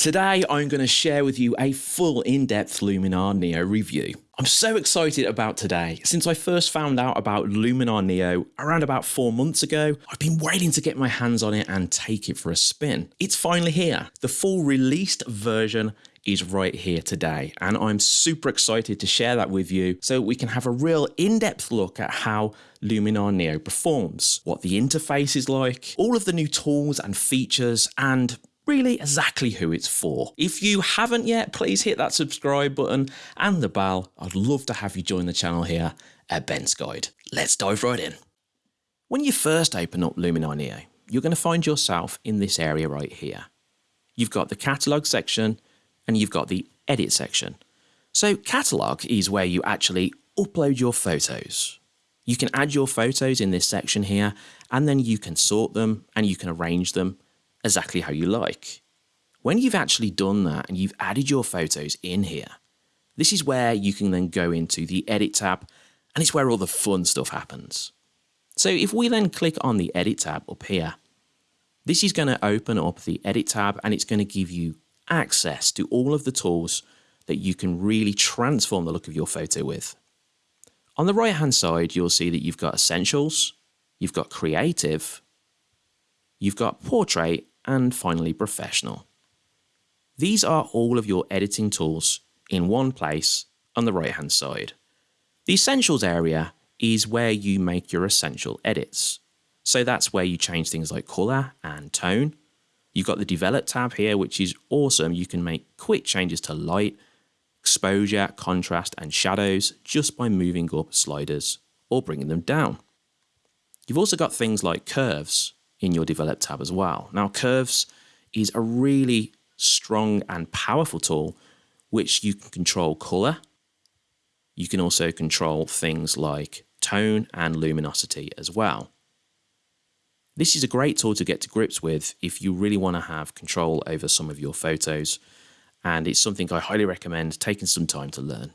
Today I'm going to share with you a full in-depth Luminar Neo review. I'm so excited about today. Since I first found out about Luminar Neo around about four months ago, I've been waiting to get my hands on it and take it for a spin. It's finally here. The full released version is right here today and I'm super excited to share that with you so we can have a real in-depth look at how Luminar Neo performs, what the interface is like, all of the new tools and features and really exactly who it's for. If you haven't yet, please hit that subscribe button and the bell. I'd love to have you join the channel here at Ben's Guide. Let's dive right in. When you first open up Luminar Neo, you're going to find yourself in this area right here. You've got the catalogue section and you've got the edit section. So catalogue is where you actually upload your photos. You can add your photos in this section here and then you can sort them and you can arrange them exactly how you like. When you've actually done that and you've added your photos in here, this is where you can then go into the edit tab and it's where all the fun stuff happens. So if we then click on the edit tab up here, this is going to open up the edit tab and it's going to give you access to all of the tools that you can really transform the look of your photo with. On the right hand side, you'll see that you've got essentials, you've got creative, you've got portrait and finally professional. These are all of your editing tools in one place on the right hand side. The essentials area is where you make your essential edits. So that's where you change things like color and tone. You've got the develop tab here, which is awesome. You can make quick changes to light, exposure, contrast and shadows just by moving up sliders or bringing them down. You've also got things like curves, in your develop tab as well. Now curves is a really strong and powerful tool which you can control color. You can also control things like tone and luminosity as well. This is a great tool to get to grips with if you really want to have control over some of your photos and it's something I highly recommend taking some time to learn.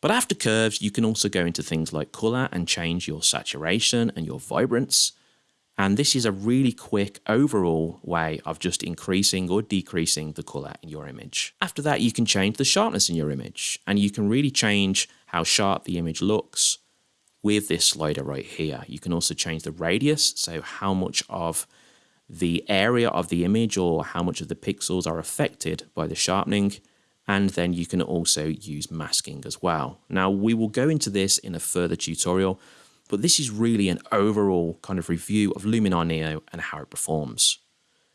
But after curves, you can also go into things like color and change your saturation and your vibrance. And this is a really quick overall way of just increasing or decreasing the color in your image. After that, you can change the sharpness in your image and you can really change how sharp the image looks with this slider right here. You can also change the radius, so how much of the area of the image or how much of the pixels are affected by the sharpening. And then you can also use masking as well. Now we will go into this in a further tutorial, but this is really an overall kind of review of Luminar Neo and how it performs.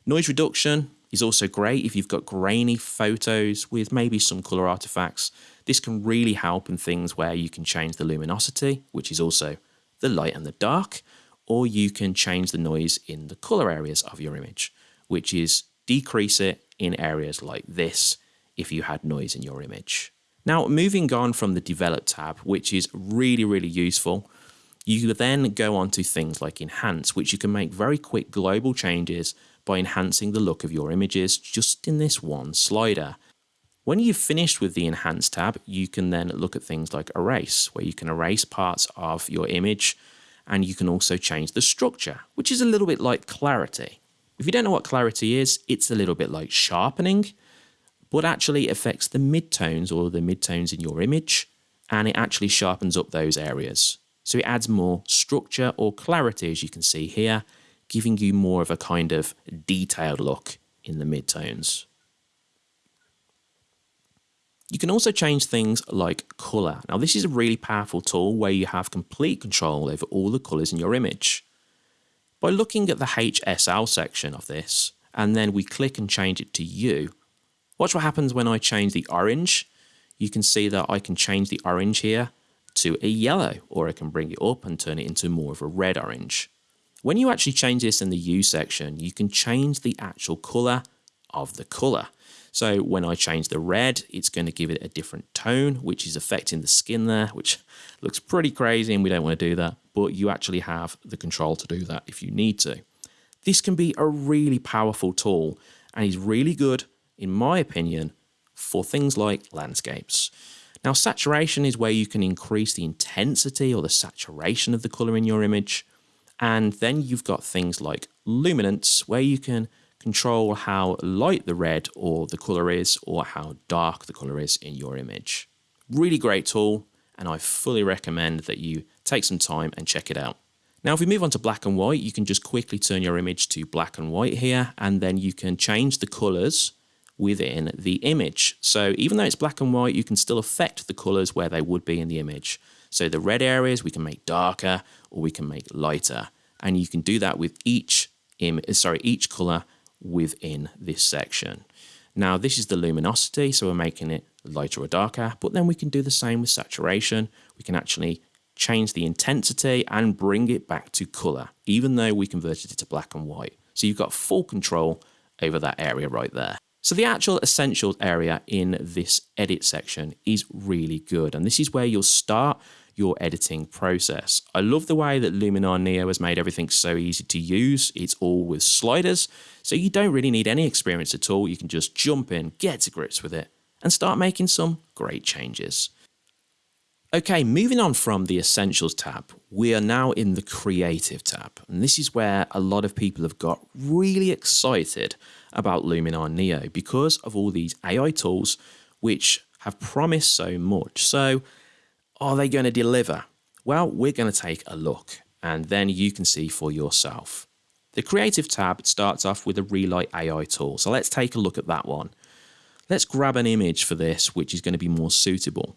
Noise reduction is also great if you've got grainy photos with maybe some color artifacts. This can really help in things where you can change the luminosity, which is also the light and the dark, or you can change the noise in the color areas of your image, which is decrease it in areas like this if you had noise in your image. Now, moving on from the develop tab, which is really, really useful you then go on to things like enhance, which you can make very quick global changes by enhancing the look of your images just in this one slider. When you've finished with the Enhance tab, you can then look at things like Erase, where you can erase parts of your image, and you can also change the structure, which is a little bit like Clarity. If you don't know what Clarity is, it's a little bit like sharpening, but actually affects the midtones or the midtones in your image, and it actually sharpens up those areas. So it adds more structure or clarity, as you can see here, giving you more of a kind of detailed look in the midtones. You can also change things like color. Now this is a really powerful tool where you have complete control over all the colors in your image. By looking at the HSL section of this, and then we click and change it to hue, watch what happens when I change the orange. You can see that I can change the orange here to a yellow, or I can bring it up and turn it into more of a red orange. When you actually change this in the hue section, you can change the actual color of the color. So when I change the red, it's going to give it a different tone, which is affecting the skin there, which looks pretty crazy and we don't want to do that, but you actually have the control to do that if you need to. This can be a really powerful tool and is really good, in my opinion, for things like landscapes. Now saturation is where you can increase the intensity or the saturation of the color in your image. And then you've got things like luminance where you can control how light the red or the color is or how dark the color is in your image. Really great tool and I fully recommend that you take some time and check it out. Now if we move on to black and white, you can just quickly turn your image to black and white here and then you can change the colors within the image. So even though it's black and white, you can still affect the colors where they would be in the image. So the red areas we can make darker or we can make lighter. And you can do that with each sorry, each color within this section. Now this is the luminosity, so we're making it lighter or darker, but then we can do the same with saturation. We can actually change the intensity and bring it back to color, even though we converted it to black and white. So you've got full control over that area right there. So the actual essentials area in this edit section is really good. And this is where you'll start your editing process. I love the way that Luminar Neo has made everything so easy to use. It's all with sliders, so you don't really need any experience at all. You can just jump in, get to grips with it, and start making some great changes. Okay, moving on from the Essentials tab, we are now in the Creative tab. And this is where a lot of people have got really excited about Luminar Neo because of all these AI tools which have promised so much. So are they going to deliver? Well, we're going to take a look and then you can see for yourself. The Creative tab starts off with a Relight AI tool. So let's take a look at that one. Let's grab an image for this which is going to be more suitable.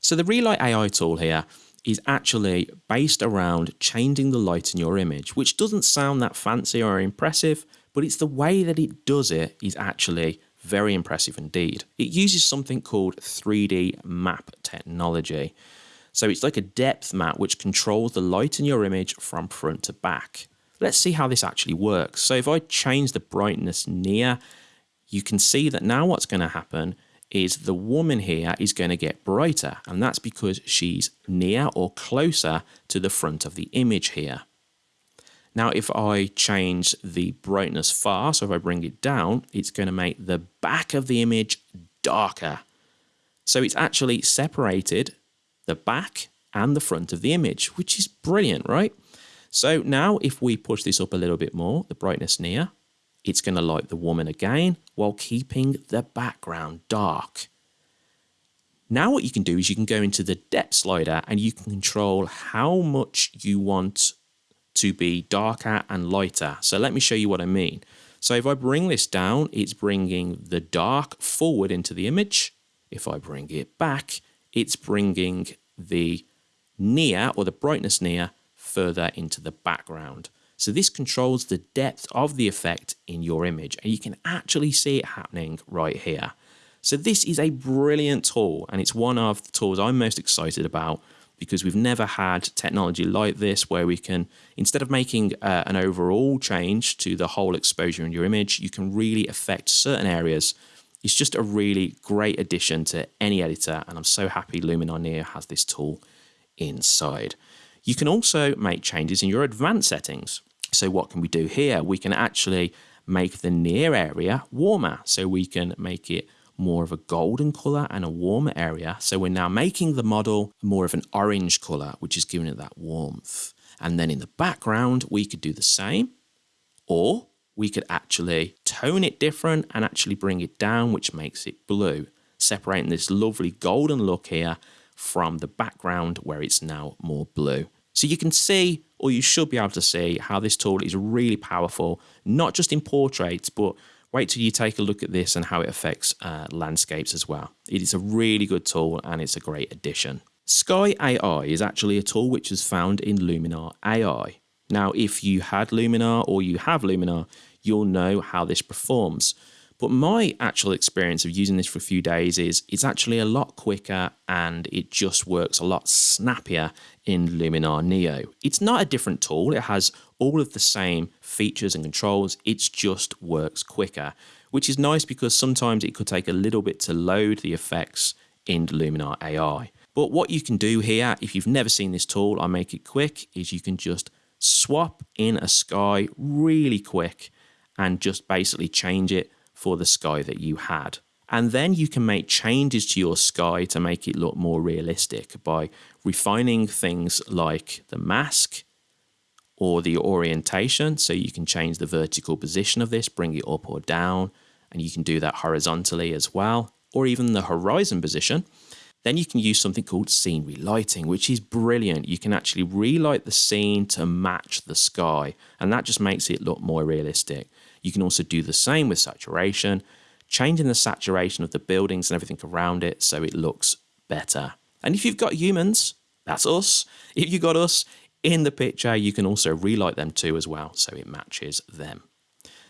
So the Relight AI tool here is actually based around changing the light in your image, which doesn't sound that fancy or impressive, but it's the way that it does it is actually very impressive indeed. It uses something called 3D map technology. So it's like a depth map which controls the light in your image from front to back. Let's see how this actually works. So if I change the brightness near, you can see that now what's going to happen is the woman here is going to get brighter and that's because she's near or closer to the front of the image here. Now if I change the brightness far, so if I bring it down, it's going to make the back of the image darker. So it's actually separated the back and the front of the image, which is brilliant, right? So now if we push this up a little bit more, the brightness near, it's going to light the woman again while keeping the background dark. Now what you can do is you can go into the depth slider and you can control how much you want to be darker and lighter. So let me show you what I mean. So if I bring this down, it's bringing the dark forward into the image. If I bring it back, it's bringing the near or the brightness near further into the background. So this controls the depth of the effect in your image and you can actually see it happening right here. So this is a brilliant tool and it's one of the tools I'm most excited about because we've never had technology like this where we can, instead of making uh, an overall change to the whole exposure in your image, you can really affect certain areas. It's just a really great addition to any editor and I'm so happy Luminar Neo has this tool inside. You can also make changes in your advanced settings. So what can we do here? We can actually make the near area warmer. So we can make it more of a golden color and a warmer area. So we're now making the model more of an orange color, which is giving it that warmth. And then in the background, we could do the same, or we could actually tone it different and actually bring it down, which makes it blue, separating this lovely golden look here from the background where it's now more blue. So you can see, or you should be able to see, how this tool is really powerful, not just in portraits, but wait till you take a look at this and how it affects uh, landscapes as well. It is a really good tool and it's a great addition. Sky AI is actually a tool which is found in Luminar AI. Now, if you had Luminar or you have Luminar, you'll know how this performs. But my actual experience of using this for a few days is it's actually a lot quicker and it just works a lot snappier in Luminar Neo. It's not a different tool, it has all of the same features and controls, it just works quicker, which is nice because sometimes it could take a little bit to load the effects in Luminar AI. But what you can do here, if you've never seen this tool, I make it quick, is you can just swap in a sky really quick and just basically change it for the sky that you had. And then you can make changes to your sky to make it look more realistic by refining things like the mask, or the orientation. So you can change the vertical position of this, bring it up or down, and you can do that horizontally as well, or even the horizon position. Then you can use something called scene relighting, which is brilliant. You can actually relight the scene to match the sky, and that just makes it look more realistic. You can also do the same with saturation, changing the saturation of the buildings and everything around it so it looks better. And if you've got humans, that's us. If you've got us in the picture, you can also relight them too as well so it matches them.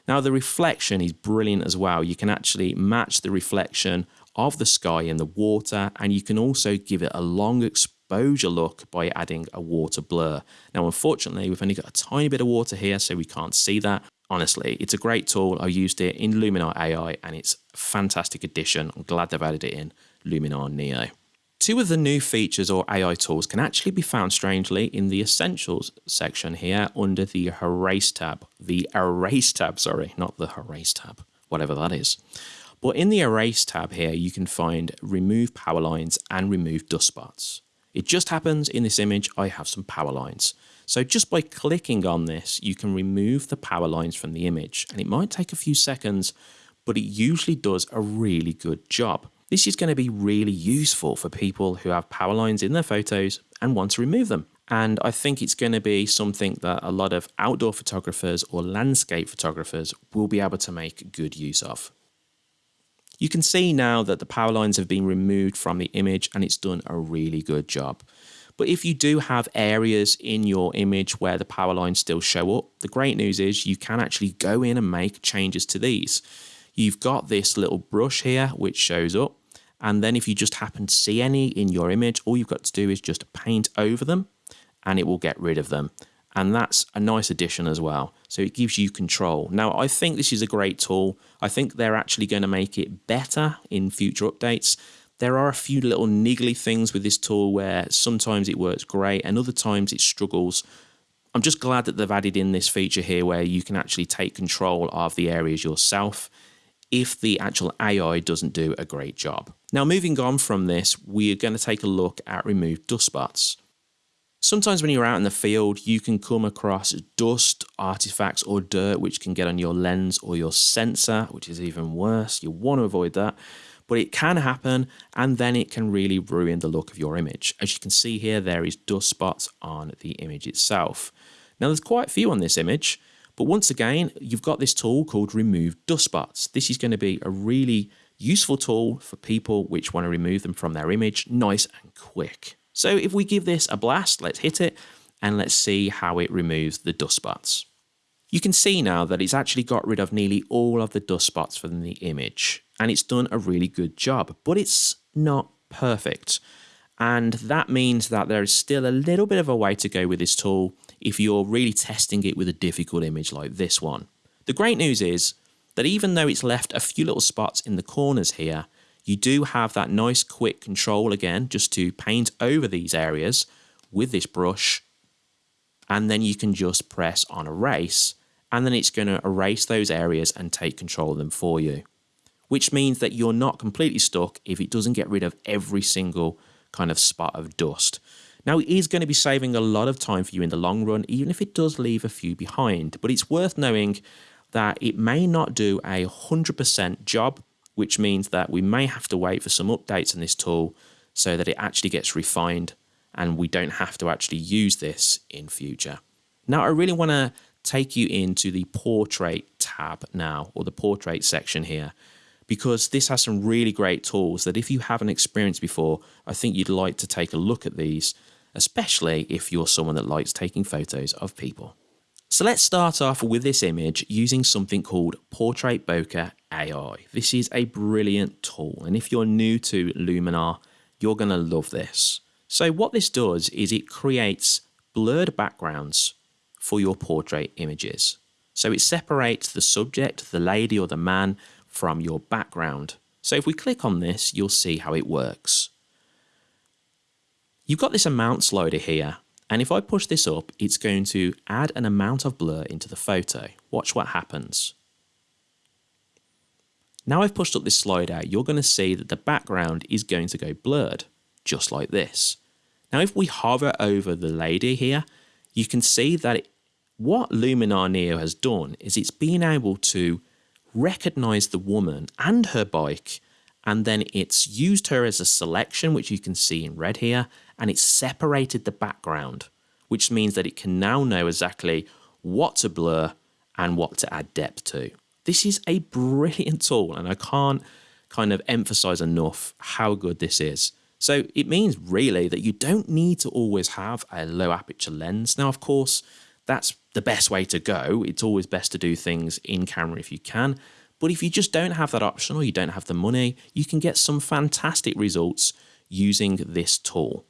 Now the reflection is brilliant as well. You can actually match the reflection of the sky in the water and you can also give it a long exposure look by adding a water blur. Now unfortunately we've only got a tiny bit of water here so we can't see that. Honestly, it's a great tool. I used it in Luminar AI and it's a fantastic addition. I'm glad they've added it in Luminar Neo. Two of the new features or AI tools can actually be found strangely in the Essentials section here under the Erase tab. The Erase tab, sorry, not the Erase tab, whatever that is. But in the Erase tab here, you can find Remove Power Lines and Remove Dust Spots. It just happens in this image, I have some power lines. So just by clicking on this, you can remove the power lines from the image. And it might take a few seconds, but it usually does a really good job. This is going to be really useful for people who have power lines in their photos and want to remove them. And I think it's going to be something that a lot of outdoor photographers or landscape photographers will be able to make good use of. You can see now that the power lines have been removed from the image and it's done a really good job. But if you do have areas in your image where the power lines still show up, the great news is you can actually go in and make changes to these. You've got this little brush here which shows up and then if you just happen to see any in your image, all you've got to do is just paint over them and it will get rid of them. And that's a nice addition as well. So it gives you control. Now, I think this is a great tool. I think they're actually going to make it better in future updates. There are a few little niggly things with this tool where sometimes it works great and other times it struggles. I'm just glad that they've added in this feature here where you can actually take control of the areas yourself if the actual AI doesn't do a great job. Now moving on from this, we are going to take a look at remove dust spots. Sometimes when you're out in the field, you can come across dust, artifacts or dirt which can get on your lens or your sensor, which is even worse. You want to avoid that, but it can happen and then it can really ruin the look of your image. As you can see here, there is dust spots on the image itself. Now there's quite a few on this image, but once again, you've got this tool called Remove Dust Spots. This is going to be a really useful tool for people which want to remove them from their image nice and quick. So if we give this a blast, let's hit it and let's see how it removes the dust spots. You can see now that it's actually got rid of nearly all of the dust spots from the image and it's done a really good job, but it's not perfect. And that means that there is still a little bit of a way to go with this tool if you're really testing it with a difficult image like this one. The great news is that even though it's left a few little spots in the corners here, you do have that nice quick control again just to paint over these areas with this brush and then you can just press on erase and then it's going to erase those areas and take control of them for you which means that you're not completely stuck if it doesn't get rid of every single kind of spot of dust. Now, it is going to be saving a lot of time for you in the long run, even if it does leave a few behind. But it's worth knowing that it may not do a 100% job, which means that we may have to wait for some updates on this tool so that it actually gets refined and we don't have to actually use this in future. Now, I really want to take you into the portrait tab now, or the portrait section here, because this has some really great tools that if you haven't experienced before, I think you'd like to take a look at these, especially if you're someone that likes taking photos of people. So let's start off with this image using something called Portrait Bokeh AI. This is a brilliant tool, and if you're new to Luminar, you're going to love this. So what this does is it creates blurred backgrounds for your portrait images. So it separates the subject, the lady or the man, from your background. So if we click on this, you'll see how it works. You've got this amount slider here, and if I push this up, it's going to add an amount of blur into the photo. Watch what happens. Now I've pushed up this slider, you're going to see that the background is going to go blurred, just like this. Now if we hover over the lady here, you can see that it what Luminar Neo has done is it's been able to recognize the woman and her bike and then it's used her as a selection which you can see in red here and it's separated the background which means that it can now know exactly what to blur and what to add depth to. This is a brilliant tool and I can't kind of emphasize enough how good this is. So it means really that you don't need to always have a low aperture lens. Now, of course, that's the best way to go. It's always best to do things in camera if you can. But if you just don't have that option or you don't have the money, you can get some fantastic results using this tool.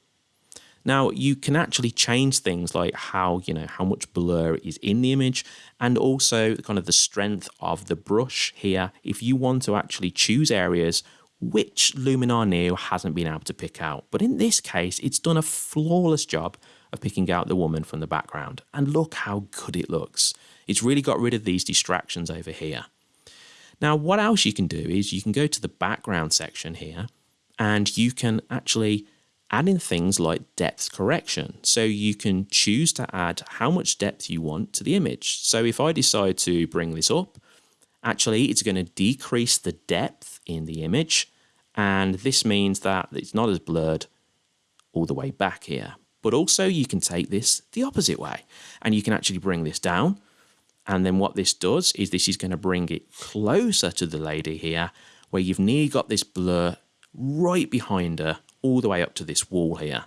Now you can actually change things like how, you know, how much blur is in the image and also kind of the strength of the brush here if you want to actually choose areas which Luminar Neo hasn't been able to pick out. But in this case, it's done a flawless job of picking out the woman from the background. And look how good it looks. It's really got rid of these distractions over here. Now, what else you can do is you can go to the background section here and you can actually add in things like depth correction. So you can choose to add how much depth you want to the image. So if I decide to bring this up, actually it's going to decrease the depth in the image. And this means that it's not as blurred all the way back here. But also you can take this the opposite way and you can actually bring this down. And then what this does is this is going to bring it closer to the lady here where you've nearly got this blur right behind her all the way up to this wall here.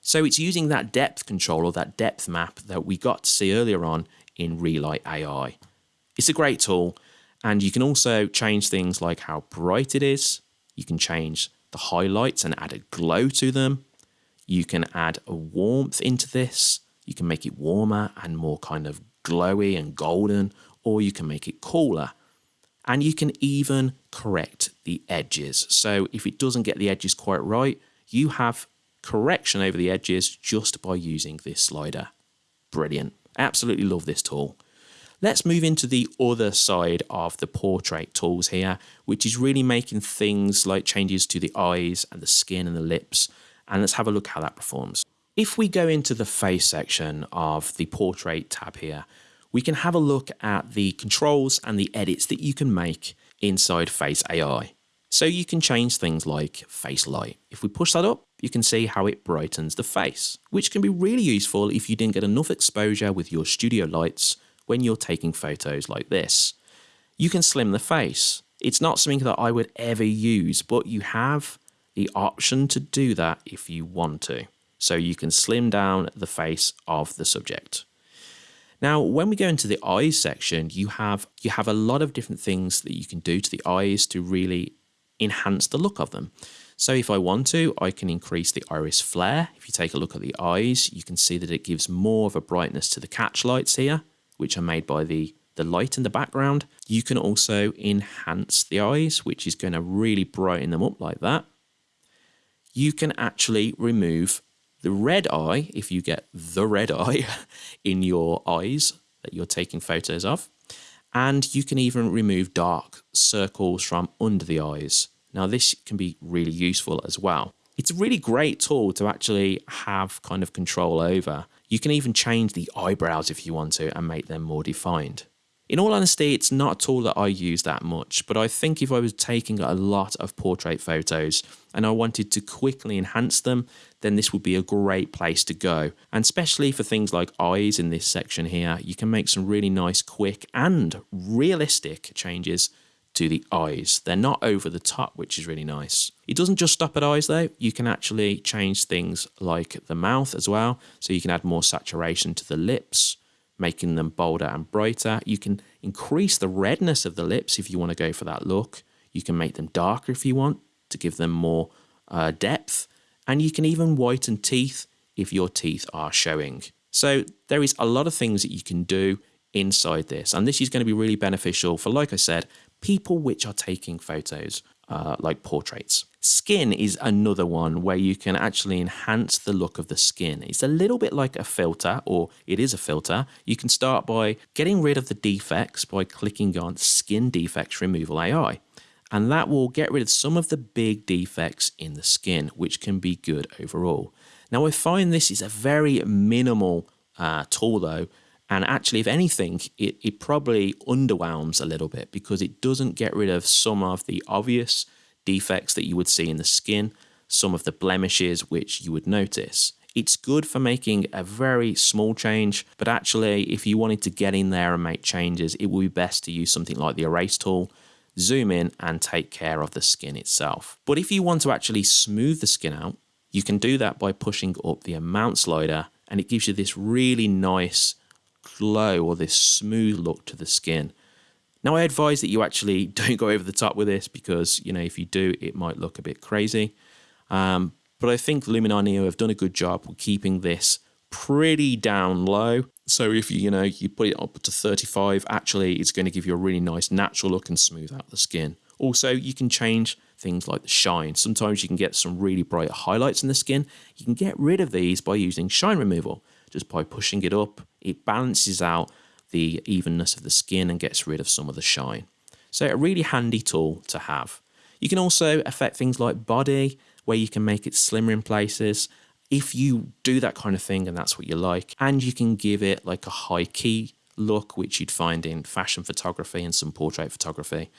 So it's using that depth control or that depth map that we got to see earlier on in Relight AI. It's a great tool and you can also change things like how bright it is. You can change the highlights and add a glow to them. You can add a warmth into this. You can make it warmer and more kind of glowy and golden, or you can make it cooler. And you can even correct the edges. So if it doesn't get the edges quite right, you have correction over the edges just by using this slider. Brilliant. Absolutely love this tool. Let's move into the other side of the portrait tools here, which is really making things like changes to the eyes and the skin and the lips. And let's have a look how that performs. If we go into the face section of the portrait tab here, we can have a look at the controls and the edits that you can make inside Face AI. So you can change things like face light. If we push that up, you can see how it brightens the face, which can be really useful if you didn't get enough exposure with your studio lights when you're taking photos like this. You can slim the face. It's not something that I would ever use, but you have the option to do that if you want to. So you can slim down the face of the subject. Now, when we go into the eyes section, you have you have a lot of different things that you can do to the eyes to really enhance the look of them. So if I want to, I can increase the iris flare. If you take a look at the eyes, you can see that it gives more of a brightness to the catch lights here, which are made by the, the light in the background. You can also enhance the eyes, which is going to really brighten them up like that. You can actually remove the red eye, if you get the red eye in your eyes that you're taking photos of. And you can even remove dark circles from under the eyes. Now this can be really useful as well. It's a really great tool to actually have kind of control over. You can even change the eyebrows if you want to and make them more defined. In all honesty, it's not a tool that I use that much, but I think if I was taking a lot of portrait photos and I wanted to quickly enhance them, then this would be a great place to go. And especially for things like eyes in this section here, you can make some really nice, quick and realistic changes to the eyes. They're not over the top, which is really nice. It doesn't just stop at eyes though. You can actually change things like the mouth as well. So you can add more saturation to the lips making them bolder and brighter. You can increase the redness of the lips if you want to go for that look. You can make them darker if you want to give them more uh, depth. And you can even whiten teeth if your teeth are showing. So there is a lot of things that you can do inside this. And this is going to be really beneficial for, like I said, people which are taking photos uh, like portraits. Skin is another one where you can actually enhance the look of the skin. It's a little bit like a filter, or it is a filter. You can start by getting rid of the defects by clicking on Skin Defects Removal AI. And that will get rid of some of the big defects in the skin, which can be good overall. Now, I find this is a very minimal uh, tool though, And actually, if anything, it, it probably underwhelms a little bit because it doesn't get rid of some of the obvious defects that you would see in the skin, some of the blemishes which you would notice. It's good for making a very small change, but actually, if you wanted to get in there and make changes, it would be best to use something like the erase tool, zoom in and take care of the skin itself. But if you want to actually smooth the skin out, you can do that by pushing up the amount slider and it gives you this really nice glow or this smooth look to the skin. Now I advise that you actually don't go over the top with this because you know if you do it might look a bit crazy. Um, but I think Luminar Neo have done a good job with keeping this pretty down low. So if you you know you put it up to 35, actually it's going to give you a really nice natural look and smooth out the skin. Also, you can change things like the shine. Sometimes you can get some really bright highlights in the skin. You can get rid of these by using shine removal just by pushing it up. It balances out the evenness of the skin and gets rid of some of the shine. So a really handy tool to have. You can also affect things like body, where you can make it slimmer in places. If you do that kind of thing and that's what you like, and you can give it like a high key look, which you'd find in fashion photography and some portrait photography,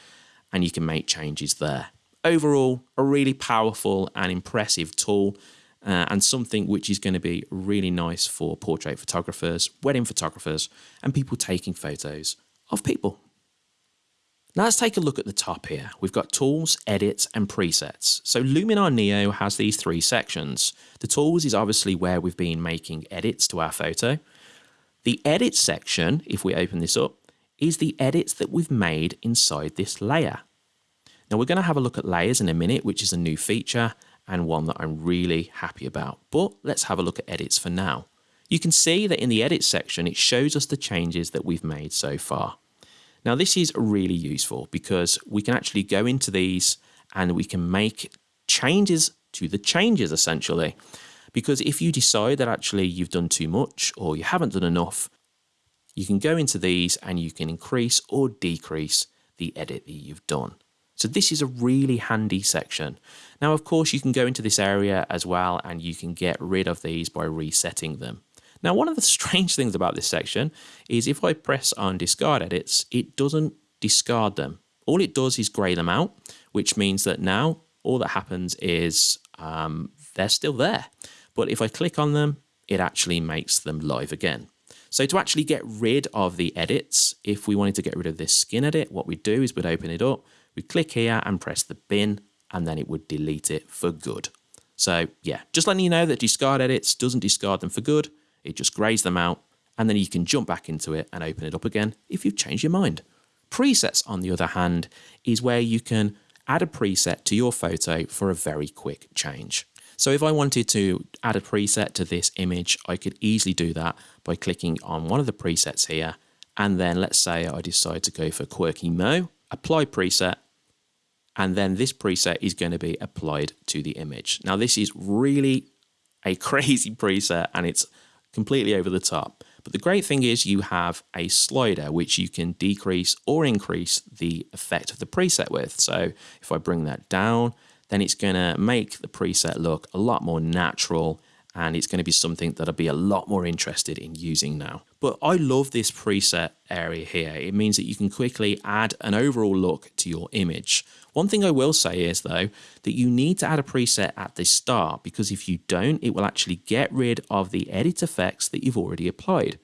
and you can make changes there. Overall, a really powerful and impressive tool uh, and something which is going to be really nice for portrait photographers, wedding photographers, and people taking photos of people. Now let's take a look at the top here. We've got tools, edits, and presets. So Luminar Neo has these three sections. The tools is obviously where we've been making edits to our photo. The edits section, if we open this up, is the edits that we've made inside this layer. Now we're going to have a look at layers in a minute, which is a new feature, and one that I'm really happy about. But let's have a look at edits for now. You can see that in the edit section, it shows us the changes that we've made so far. Now this is really useful because we can actually go into these and we can make changes to the changes essentially. Because if you decide that actually you've done too much or you haven't done enough, you can go into these and you can increase or decrease the edit that you've done. So this is a really handy section. Now, of course, you can go into this area as well and you can get rid of these by resetting them. Now, one of the strange things about this section is if I press on discard edits, it doesn't discard them. All it does is grey them out, which means that now all that happens is um, they're still there. But if I click on them, it actually makes them live again. So to actually get rid of the edits, if we wanted to get rid of this skin edit, what we'd do is we'd open it up, we click here and press the bin and then it would delete it for good. So yeah, just letting you know that discard edits doesn't discard them for good. It just grays them out and then you can jump back into it and open it up again if you've changed your mind. Presets, on the other hand, is where you can add a preset to your photo for a very quick change. So if I wanted to add a preset to this image, I could easily do that by clicking on one of the presets here. And then let's say I decide to go for Quirky Mo apply preset, and then this preset is going to be applied to the image. Now this is really a crazy preset and it's completely over the top. But the great thing is you have a slider which you can decrease or increase the effect of the preset with. So if I bring that down, then it's going to make the preset look a lot more natural and it's going to be something that I'll be a lot more interested in using now. But I love this preset area here. It means that you can quickly add an overall look to your image. One thing I will say is though, that you need to add a preset at the start because if you don't, it will actually get rid of the edit effects that you've already applied,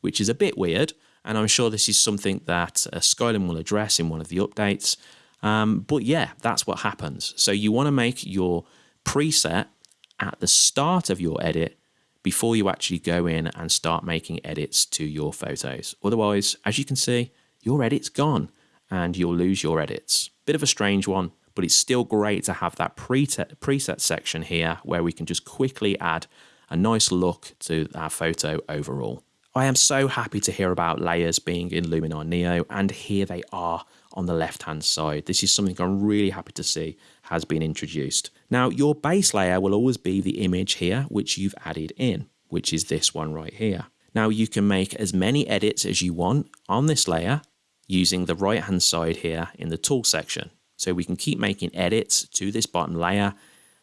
which is a bit weird. And I'm sure this is something that uh, will address in one of the updates. Um, but yeah, that's what happens. So you want to make your preset at the start of your edit before you actually go in and start making edits to your photos. Otherwise, as you can see, your edit's gone and you'll lose your edits. Bit of a strange one, but it's still great to have that preset, section here where we can just quickly add a nice look to our photo overall. I am so happy to hear about layers being in Luminar Neo and here they are on the left hand side. This is something I'm really happy to see has been introduced. Now your base layer will always be the image here which you've added in, which is this one right here. Now you can make as many edits as you want on this layer using the right hand side here in the tool section. So we can keep making edits to this bottom layer,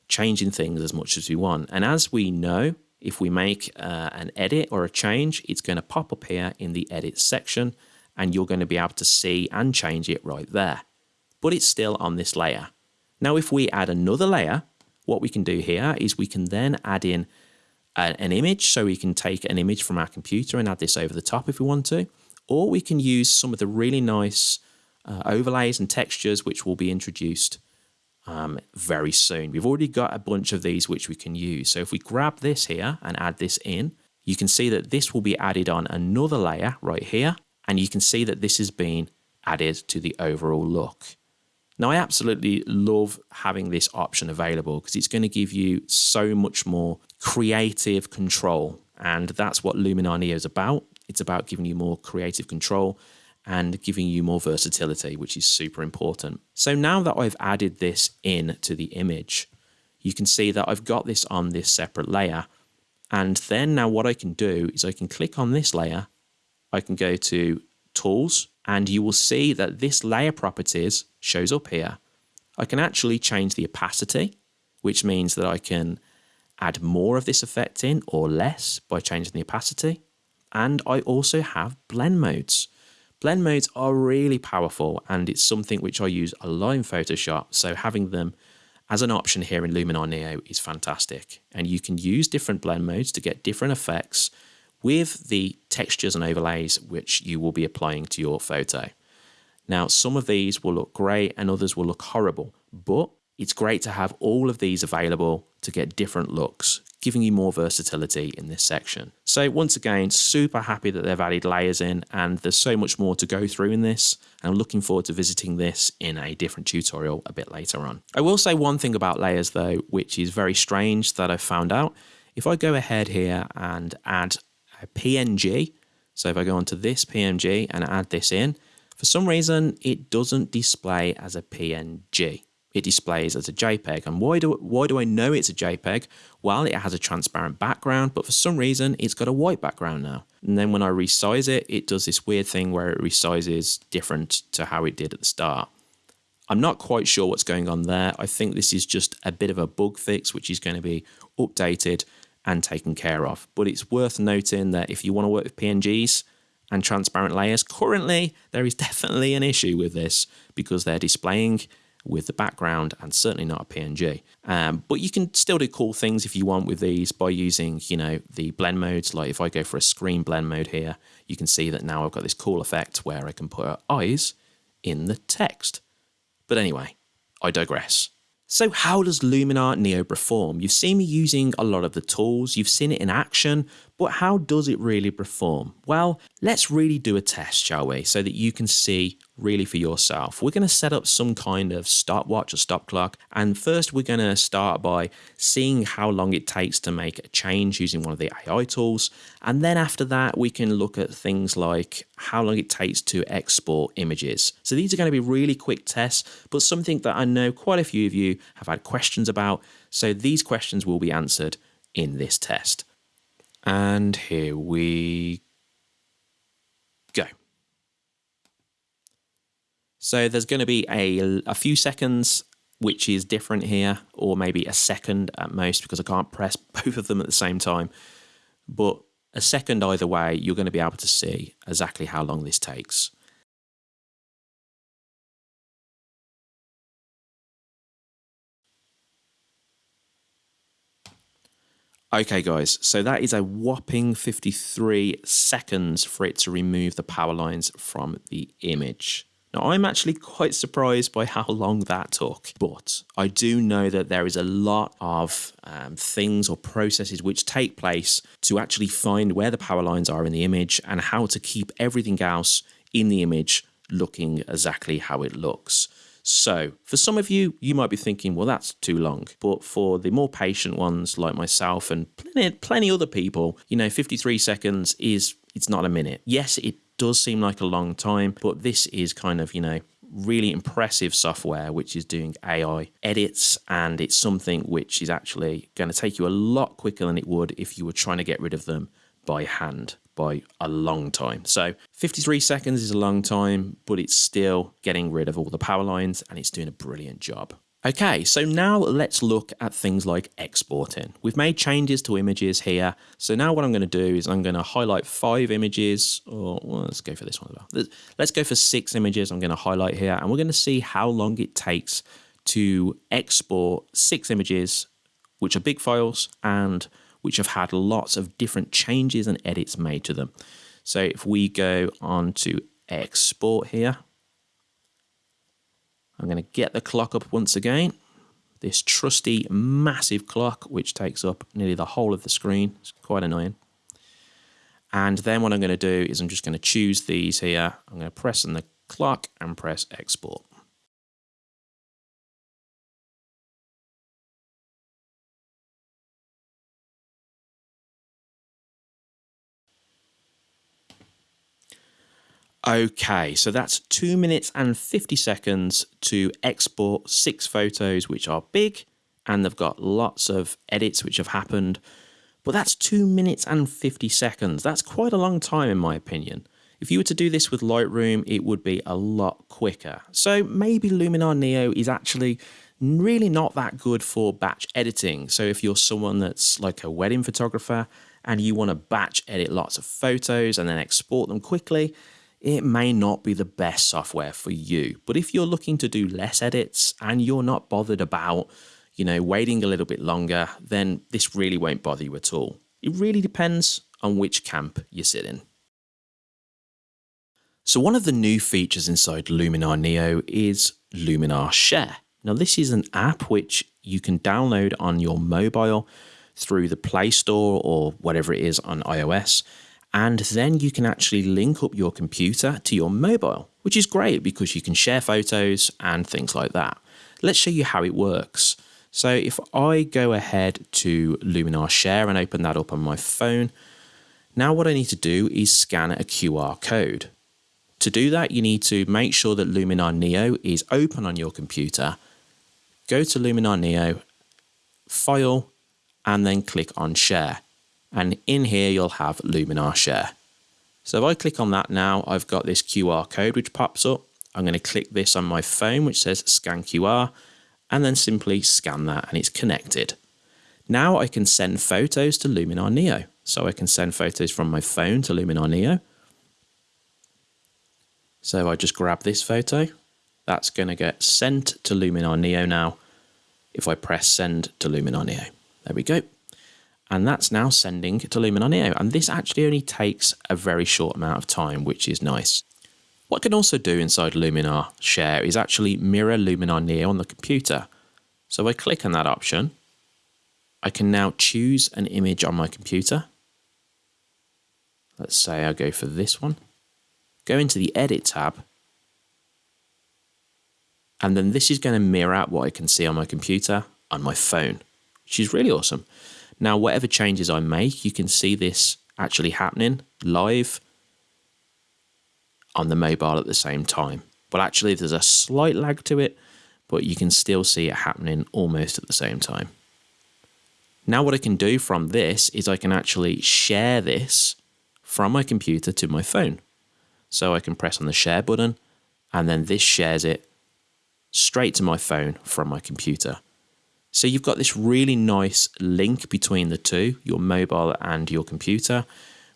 changing things as much as we want. And as we know, if we make uh, an edit or a change, it's going to pop up here in the edit section and you're going to be able to see and change it right there. But it's still on this layer. Now, if we add another layer, what we can do here is we can then add in an image. So we can take an image from our computer and add this over the top if we want to. Or we can use some of the really nice uh, overlays and textures which will be introduced um, very soon. We've already got a bunch of these which we can use. So if we grab this here and add this in, you can see that this will be added on another layer right here. And you can see that this has been added to the overall look. Now, I absolutely love having this option available because it's going to give you so much more creative control. And that's what Luminar Neo is about. It's about giving you more creative control and giving you more versatility, which is super important. So now that I've added this in to the image, you can see that I've got this on this separate layer. And then now what I can do is I can click on this layer, I can go to tools, and you will see that this layer properties shows up here. I can actually change the opacity, which means that I can add more of this effect in or less by changing the opacity. And I also have blend modes. Blend modes are really powerful and it's something which I use a lot in Photoshop. So having them as an option here in Luminar Neo is fantastic. And you can use different blend modes to get different effects with the textures and overlays which you will be applying to your photo. Now, some of these will look great and others will look horrible, but it's great to have all of these available to get different looks, giving you more versatility in this section. So once again, super happy that they've added layers in and there's so much more to go through in this. And I'm looking forward to visiting this in a different tutorial a bit later on. I will say one thing about layers though, which is very strange that I found out. If I go ahead here and add a PNG, so if I go onto this PNG and add this in, for some reason, it doesn't display as a PNG it displays as a JPEG. And why do, why do I know it's a JPEG? Well, it has a transparent background, but for some reason it's got a white background now. And then when I resize it, it does this weird thing where it resizes different to how it did at the start. I'm not quite sure what's going on there. I think this is just a bit of a bug fix, which is going to be updated and taken care of. But it's worth noting that if you want to work with PNGs and transparent layers, currently there is definitely an issue with this because they're displaying with the background and certainly not a PNG. Um, but you can still do cool things if you want with these by using, you know, the blend modes. Like if I go for a screen blend mode here, you can see that now I've got this cool effect where I can put eyes in the text. But anyway, I digress. So how does Luminar Neo perform? You've seen me using a lot of the tools, you've seen it in action, but how does it really perform? Well, let's really do a test, shall we? So that you can see really for yourself. We're going to set up some kind of stopwatch or stop clock. And first, we're going to start by seeing how long it takes to make a change using one of the AI tools. And then after that, we can look at things like how long it takes to export images. So these are going to be really quick tests, but something that I know quite a few of you have had questions about. So these questions will be answered in this test. And here we go. So there's going to be a, a few seconds which is different here, or maybe a second at most, because I can't press both of them at the same time. But a second either way, you're going to be able to see exactly how long this takes. Okay guys, so that is a whopping 53 seconds for it to remove the power lines from the image. Now, I'm actually quite surprised by how long that took, but I do know that there is a lot of um, things or processes which take place to actually find where the power lines are in the image and how to keep everything else in the image looking exactly how it looks. So, for some of you, you might be thinking, well, that's too long. But for the more patient ones like myself and plenty, plenty other people, you know, 53 seconds is, it's not a minute. Yes, it does seem like a long time, but this is kind of, you know, really impressive software which is doing AI edits and it's something which is actually going to take you a lot quicker than it would if you were trying to get rid of them by hand by a long time. So 53 seconds is a long time, but it's still getting rid of all the power lines and it's doing a brilliant job. Okay, so now let's look at things like exporting. We've made changes to images here. So now what I'm going to do is I'm going to highlight five images, or well, let's go for this one as well. Let's go for six images I'm going to highlight here, and we're going to see how long it takes to export six images, which are big files and which have had lots of different changes and edits made to them. So if we go on to export here, I'm going to get the clock up once again. This trusty massive clock, which takes up nearly the whole of the screen. It's quite annoying. And then what I'm going to do is I'm just going to choose these here. I'm going to press on the clock and press export. Okay, so that's two minutes and 50 seconds to export six photos, which are big and they've got lots of edits which have happened. But that's two minutes and 50 seconds. That's quite a long time, in my opinion. If you were to do this with Lightroom, it would be a lot quicker. So maybe Luminar Neo is actually really not that good for batch editing. So if you're someone that's like a wedding photographer and you want to batch edit lots of photos and then export them quickly, it may not be the best software for you. But if you're looking to do less edits and you're not bothered about, you know, waiting a little bit longer, then this really won't bother you at all. It really depends on which camp you sit in. So one of the new features inside Luminar Neo is Luminar Share. Now this is an app which you can download on your mobile through the Play Store or whatever it is on iOS and then you can actually link up your computer to your mobile, which is great because you can share photos and things like that. Let's show you how it works. So if I go ahead to Luminar Share and open that up on my phone, now what I need to do is scan a QR code. To do that, you need to make sure that Luminar Neo is open on your computer. Go to Luminar Neo, File, and then click on Share and in here you'll have Luminar Share. So if I click on that now, I've got this QR code which pops up. I'm going to click this on my phone which says scan QR and then simply scan that and it's connected. Now I can send photos to Luminar Neo. So I can send photos from my phone to Luminar Neo. So I just grab this photo, that's going to get sent to Luminar Neo now if I press send to Luminar Neo. There we go and that's now sending to Luminar Neo. And this actually only takes a very short amount of time, which is nice. What I can also do inside Luminar Share is actually mirror Luminar Neo on the computer. So I click on that option. I can now choose an image on my computer. Let's say I go for this one. Go into the Edit tab. And then this is going to mirror out what I can see on my computer on my phone, which is really awesome. Now, whatever changes I make, you can see this actually happening live on the mobile at the same time. Well, actually, there's a slight lag to it, but you can still see it happening almost at the same time. Now, what I can do from this is I can actually share this from my computer to my phone. So I can press on the share button, and then this shares it straight to my phone from my computer. So you've got this really nice link between the two, your mobile and your computer,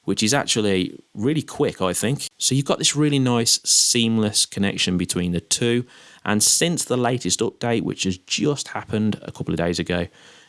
which is actually really quick, I think. So you've got this really nice seamless connection between the two. And since the latest update, which has just happened a couple of days ago,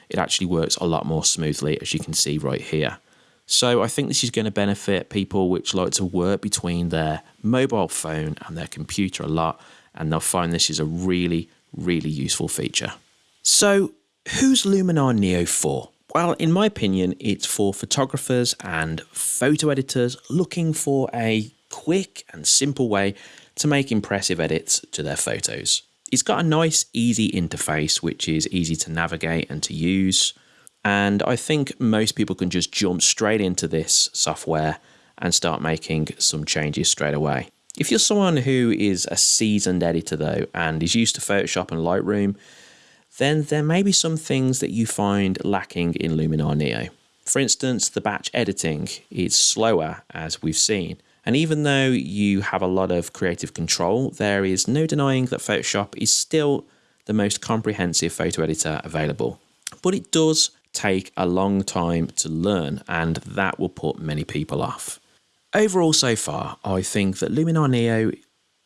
it actually works a lot more smoothly, as you can see right here. So I think this is going to benefit people which like to work between their mobile phone and their computer a lot, and they'll find this is a really, really useful feature. So Who's Luminar Neo for? Well, in my opinion, it's for photographers and photo editors looking for a quick and simple way to make impressive edits to their photos. It's got a nice, easy interface which is easy to navigate and to use. And I think most people can just jump straight into this software and start making some changes straight away. If you're someone who is a seasoned editor though and is used to Photoshop and Lightroom, then there may be some things that you find lacking in Luminar Neo. For instance, the batch editing is slower as we've seen. And even though you have a lot of creative control, there is no denying that Photoshop is still the most comprehensive photo editor available. But it does take a long time to learn, and that will put many people off. Overall, so far, I think that Luminar Neo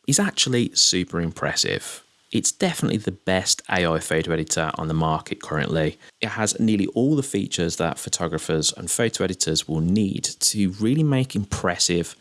is actually super impressive. It's definitely the best AI photo editor on the market currently. It has nearly all the features that photographers and photo editors will need to really make impressive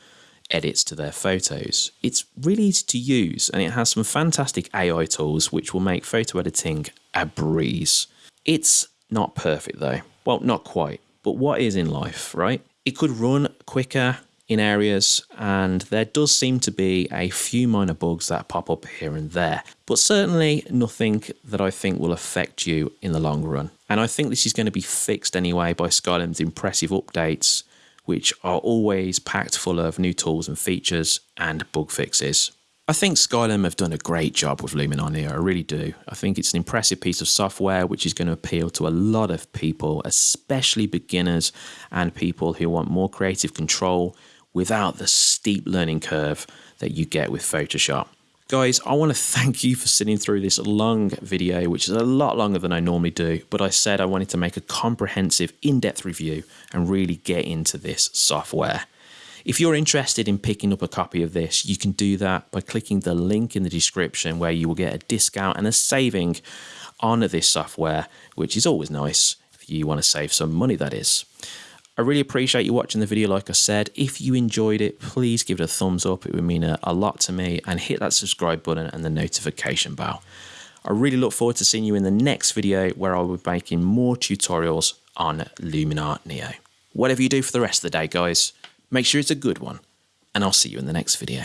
edits to their photos. It's really easy to use and it has some fantastic AI tools which will make photo editing a breeze. It's not perfect though. Well, not quite, but what is in life, right? It could run quicker, in areas, and there does seem to be a few minor bugs that pop up here and there, but certainly nothing that I think will affect you in the long run. And I think this is going to be fixed anyway by Skylum's impressive updates, which are always packed full of new tools and features and bug fixes. I think Skylum have done a great job with Luminar here, I really do. I think it's an impressive piece of software which is going to appeal to a lot of people, especially beginners and people who want more creative control without the steep learning curve that you get with Photoshop. Guys, I want to thank you for sitting through this long video, which is a lot longer than I normally do, but I said I wanted to make a comprehensive, in-depth review and really get into this software. If you're interested in picking up a copy of this, you can do that by clicking the link in the description where you will get a discount and a saving on this software, which is always nice if you want to save some money, that is. I really appreciate you watching the video like I said. If you enjoyed it, please give it a thumbs up. It would mean a, a lot to me and hit that subscribe button and the notification bell. I really look forward to seeing you in the next video where I will be making more tutorials on Luminar Neo. Whatever you do for the rest of the day, guys, make sure it's a good one, and I'll see you in the next video.